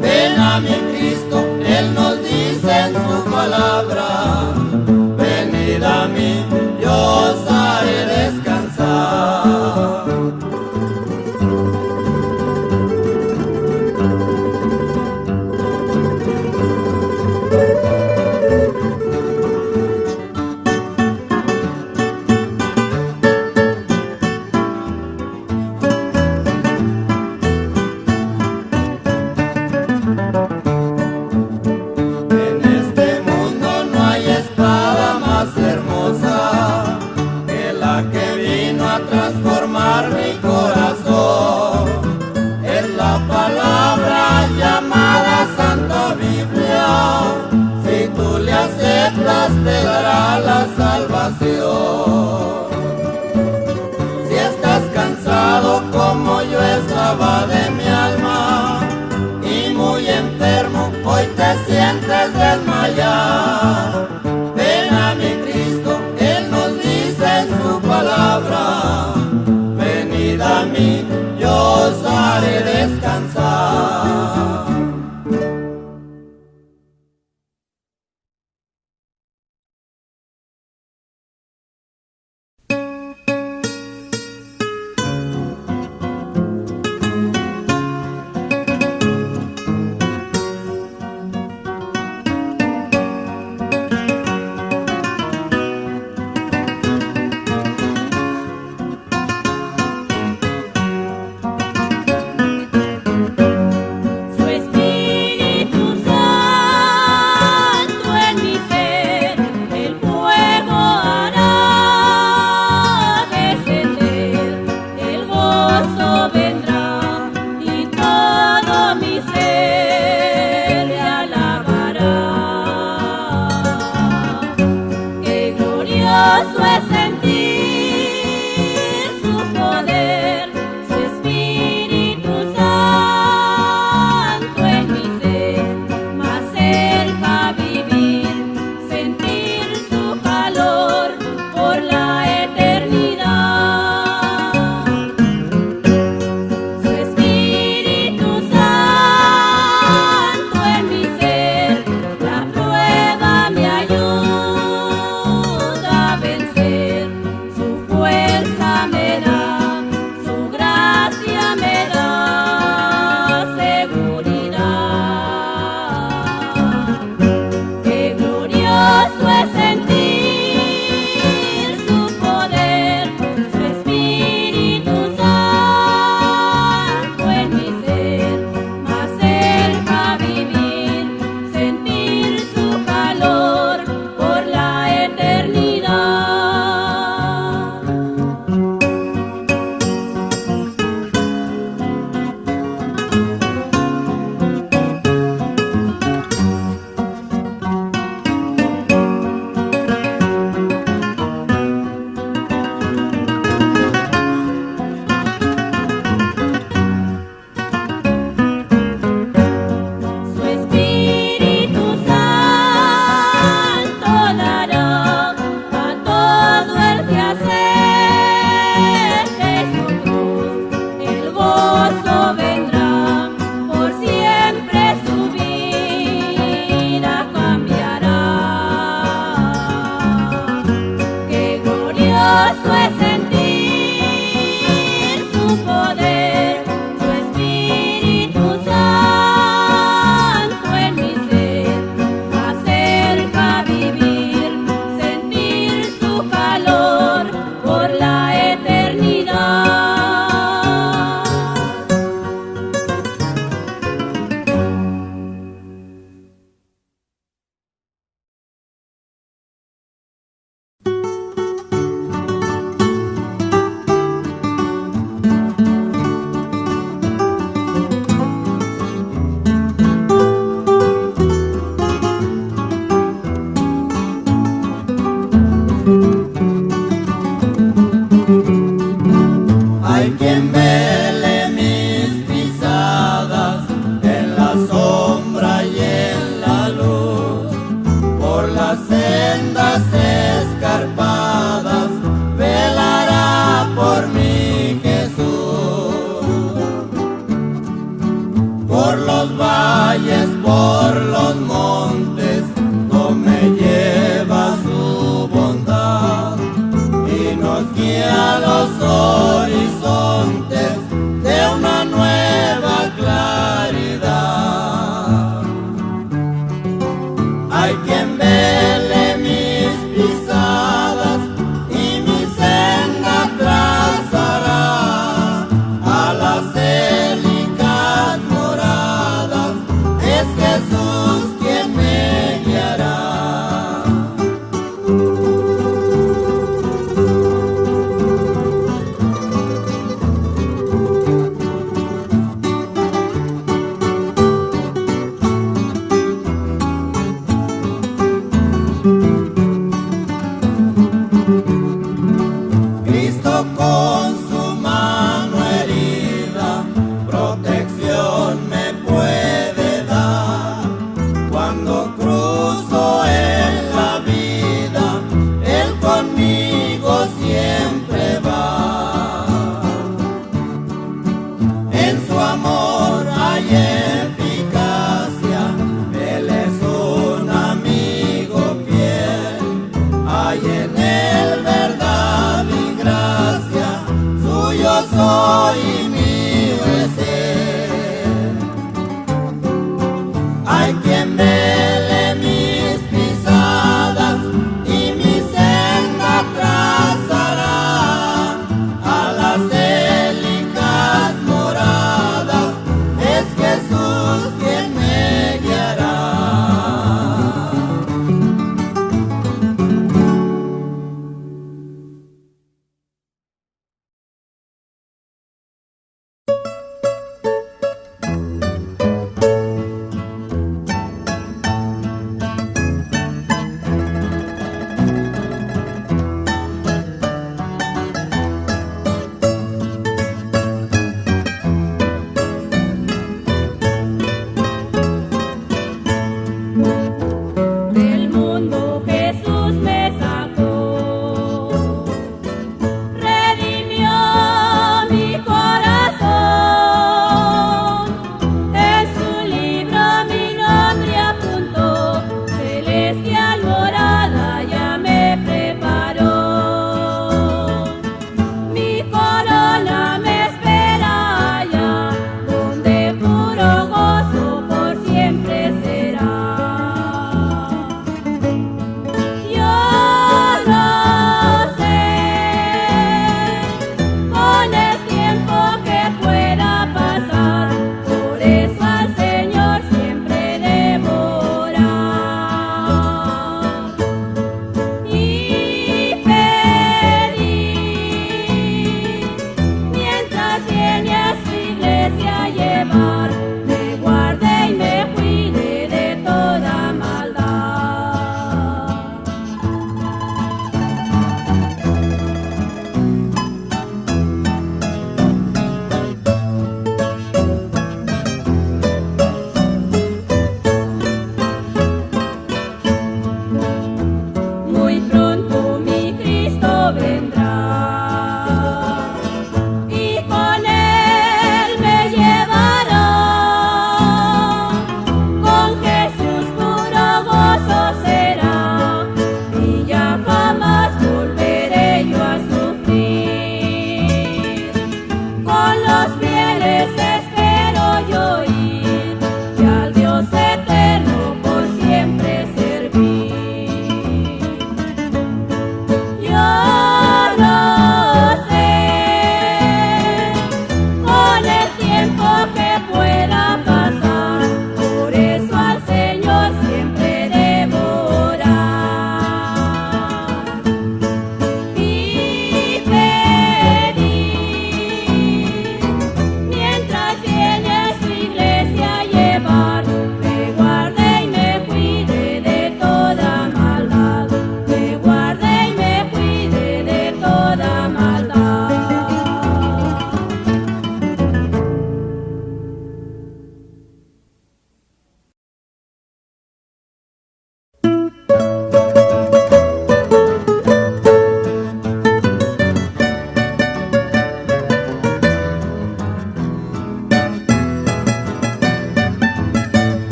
Ven a mi Cristo, Él nos dice en su palabra.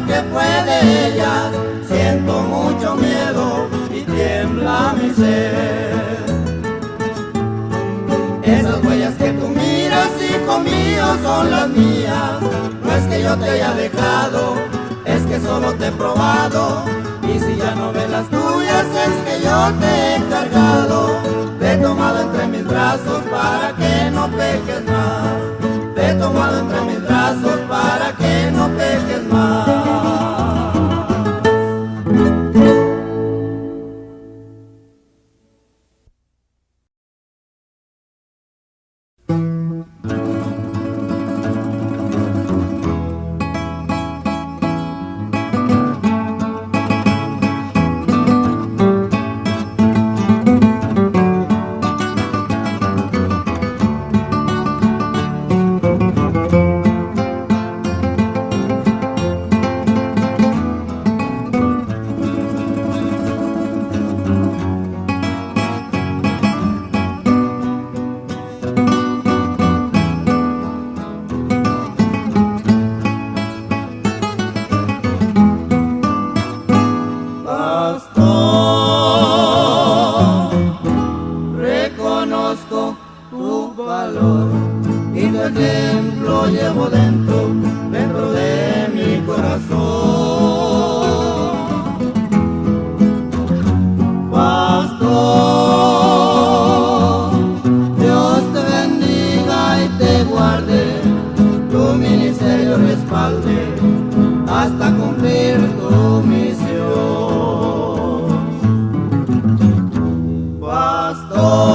que fue de ellas. Siento mucho miedo y tiembla mi ser. Esas huellas que tú miras, hijo mío, son las mías. No es que yo te haya dejado, es que solo te he probado. Y si ya no ves las tuyas, es que yo te he encargado. Te he tomado entre mis brazos para que no peques más he tomado entre mis brazos para que no peques más. Oh.